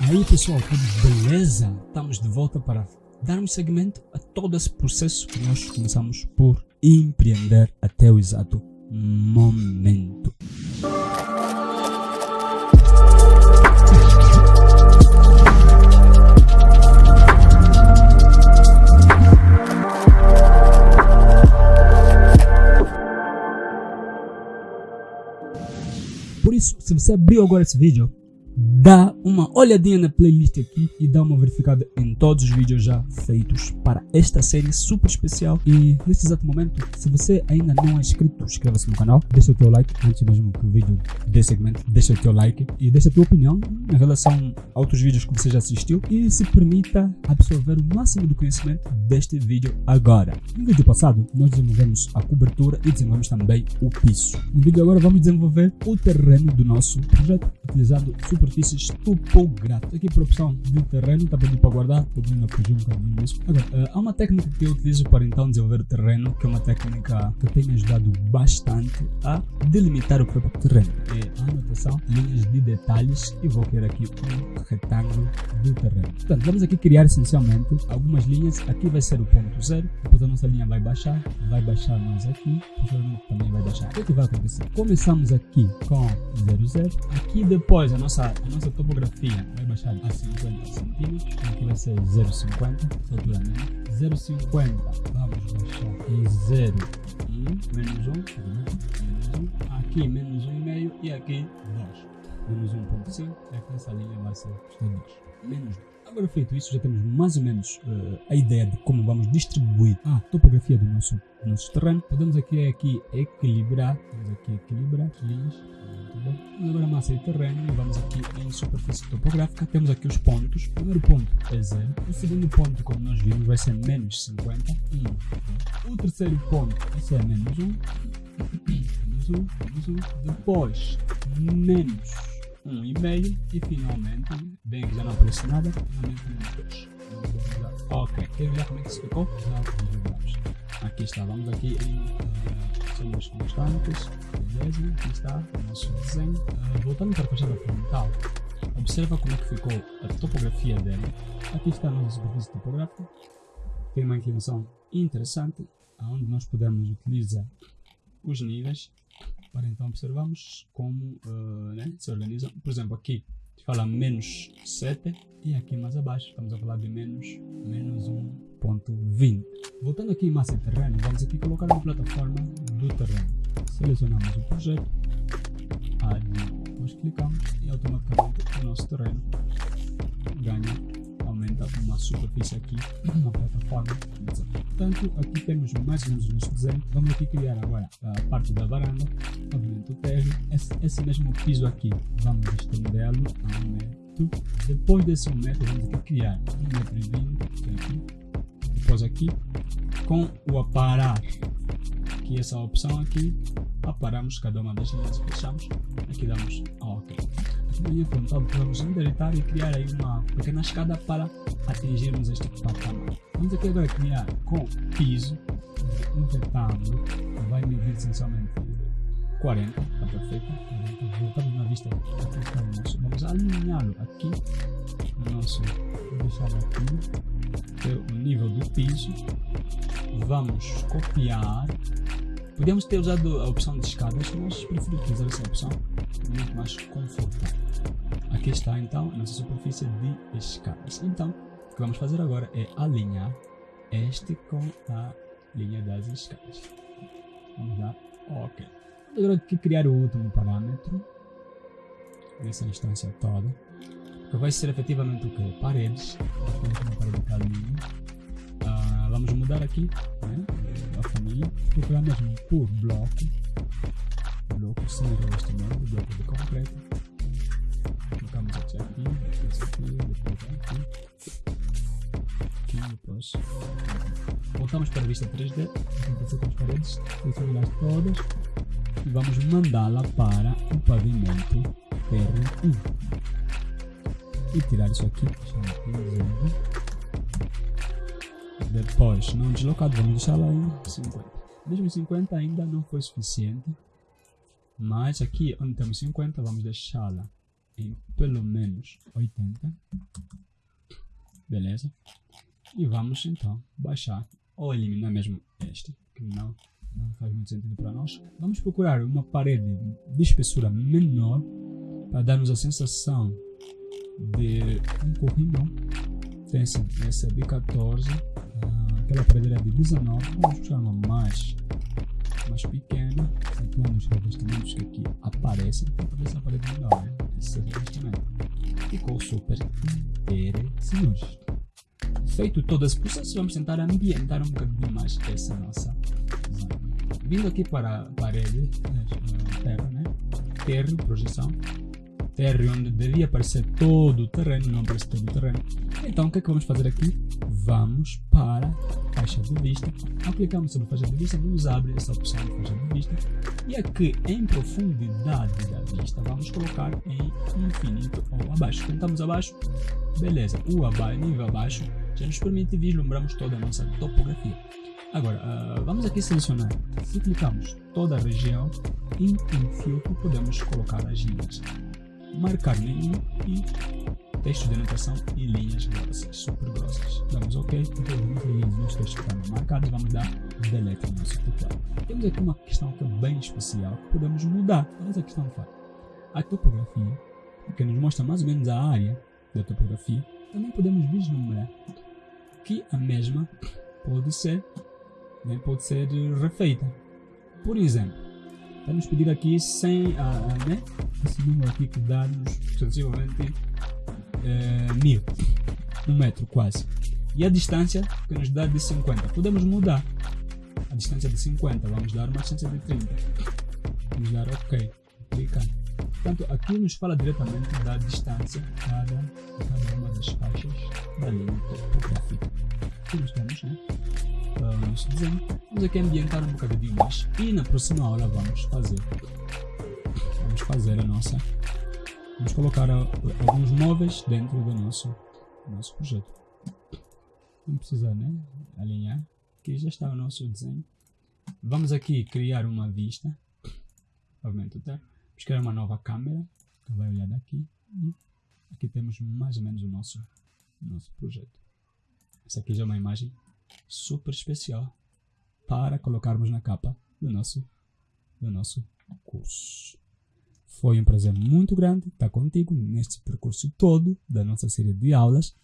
Aí pessoal, tudo beleza? Estamos de volta para darmos seguimento a todo esse processo que nós começamos por empreender até o exato momento. Por isso, se você abriu agora esse vídeo, dá uma olhadinha na playlist aqui e dá uma verificada em todos os vídeos já feitos para esta série super especial e neste exato momento, se você ainda não é inscrito, inscreva-se no canal, deixa o teu like antes mesmo que o vídeo dê segmento, deixa o teu like e deixa a tua opinião em relação a outros vídeos que você já assistiu e se permita absorver o máximo do conhecimento deste vídeo agora. No vídeo passado, nós desenvolvemos a cobertura e desenvolvemos também o piso. No vídeo agora vamos desenvolver o terreno do nosso projeto, utilizando superfícies topográficas. Aqui por opção de terreno, está pedindo para guardar, podendo fugir um bocadinho disso. Agora, uh, há uma técnica que eu utilizo para então desenvolver o terreno, que é uma técnica que tem me ajudado bastante a delimitar o próprio terreno. É a anotação, linhas de detalhes e vou criar aqui um retângulo do terreno. Portanto, vamos aqui criar essencialmente algumas linhas. Aqui vai ser o ponto zero, depois a nossa linha vai baixar, vai baixar mais aqui, também vai baixar. O que, é que vai acontecer? Começamos aqui com 0, 0. Aqui depois a nossa, a nossa topografia vai baixar a 50 centímetros. Aqui vai ser 0,50, altura mesmo. 0,50 vamos baixar em 0, 1, menos 1, menos 1. Aqui menos 1,5 e aqui 2. Menos 1,5 e aqui essa linha vai ser 2. Menos 2. Agora feito isso, já temos mais ou menos uh, a ideia de como vamos distribuir a topografia do nosso, do nosso terreno. Podemos aqui, aqui equilibrar, vamos aqui equilibrar linhas, bom. Vamos agora massa de terreno e vamos aqui em superfície topográfica. Temos aqui os pontos. O primeiro ponto é 0. O segundo ponto, como nós vimos, vai ser menos 50. 1. O terceiro ponto vai ser menos 1. menos 1, menos 1. Depois, menos um e meio e finalmente, bem que já não aparece nada, finalmente menos 2. Ok, quer ver como é que isso ficou? Aqui está, vamos aqui em uh, constantes, beleza, aqui está o nosso desenho. Uh, voltando para a fachada frontal, observa como é que ficou a topografia dele. Aqui está a nossa superfície topográfica, tem uma inclinação interessante, onde nós podemos utilizar os níveis para então observarmos como uh, né, se organizam. Por exemplo, aqui fala menos 7 e aqui mais abaixo estamos a falar de menos, menos 1.20. Voltando aqui em massa de terreno, vamos aqui colocar uma plataforma do terreno. Selecionamos o projeto, nós clicamos e automaticamente o nosso terreno superfície aqui na plataforma. Portanto, aqui temos mais ou menos o nosso desenho. Vamos aqui criar agora a parte da varanda, obviamente o térreo, esse, esse mesmo piso aqui, vamos estendê-lo a um metro. Depois desse um metro, vamos aqui criar um metro e vinte. Depois aqui, com o aparar, aqui essa opção aqui, aparamos cada uma das linhas fechamos. Aqui damos OK linha frontal vamos endireitar e criar aí uma pequena escada para atingirmos este patamar. Vamos aqui agora criar com piso um retângulo vai medir essencialmente 40, está perfeito. Voltamos na vista. Vamos alinhá-lo aqui no nosso. Deixar aqui o nível do piso. Vamos copiar Podíamos ter usado a opção de escadas, mas prefiro utilizar essa opção, muito mais confortável. Aqui está então a nossa superfície de escadas. Então, o que vamos fazer agora é alinhar este com a linha das escadas. Vamos dar OK. Agora aqui criar o último parâmetro nessa instância toda, que vai ser efetivamente o que? Paredes. Uma parede ah, vamos mudar aqui né, a família, procurar mesmo por bloco, bloco sem revestimento, bloco de concreto. Aqui, depois aqui, depois aqui, aqui, depois. Voltamos para a vista 3D, acontecer com as paredes, todas e vamos mandá-la para o pavimento R1 e tirar isso aqui. Depois, não deslocado, vamos deixar lá em 50. Mesmo em 50 ainda não foi suficiente. Mas aqui onde temos 50, vamos deixá-la em pelo menos 80. Beleza? E vamos então baixar ou eliminar mesmo este, que não, não faz muito sentido para nós. Vamos procurar uma parede de espessura menor para darmos a sensação de um corrimão. Esse, esse é de 14, ah, aquela parede era de 19, vamos buscar uma mais, mais pequena, atuando os revestimentos que aqui aparecem, para essa parede menor, né? Ficou super interessante. Feito todo esse processo, vamos tentar ambientar um bocadinho mais essa nossa zona. Vindo aqui para a parede, né, terra, né? terra, projeção, terra onde devia aparecer todo o terreno, não aparece todo o terreno. Então o que é que vamos fazer aqui? Vamos para a faixa de vista, aplicamos sobre a faixa de vista, nos abre essa opção de faixa de vista e aqui em profundidade da vista vamos colocar em infinito ou abaixo. Tentamos abaixo, beleza, o abaixo, nível abaixo já nos permite vislumbrarmos toda a nossa topografia. Agora, uh, vamos aqui selecionar. Se clicamos toda a região, em um filtro podemos colocar as linhas. Marcar nenhum e texto de anotação e linhas super grossas. Damos OK, introduzimos linhas nos textos que estão marcados, vamos dar delete no nosso teclado. Temos aqui uma questão que é bem especial que podemos mudar. Qual é a questão faz? A topografia, que nos mostra mais ou menos a área da topografia, também podemos vislumbrar que a mesma pode ser, né, pode ser refeita. Por exemplo, vamos pedir aqui 100, uh, uh, né, esse número aqui que dá-nos sensivelmente uh, mil, um metro quase. E a distância que nos dá de 50, podemos mudar a distância de 50, vamos dar uma distância de 30. Vamos dar OK, clicar. Portanto, aqui nos fala diretamente da distância cada, cada uma das faixas da linha topográfica. Aqui nós temos né, o nosso desenho. Vamos aqui ambientar um bocadinho mais e na próxima aula vamos fazer vamos fazer a nossa vamos colocar alguns móveis dentro do nosso, nosso projeto. Não precisa né, alinhar. Aqui já está o nosso desenho. Vamos aqui criar uma vista. Obviamente, tá? Vamos criar uma nova câmera que vai olhar daqui e aqui temos mais ou menos o nosso, nosso projeto. Essa aqui já é uma imagem super especial para colocarmos na capa do nosso, do nosso curso. Foi um prazer muito grande estar contigo neste percurso todo da nossa série de aulas.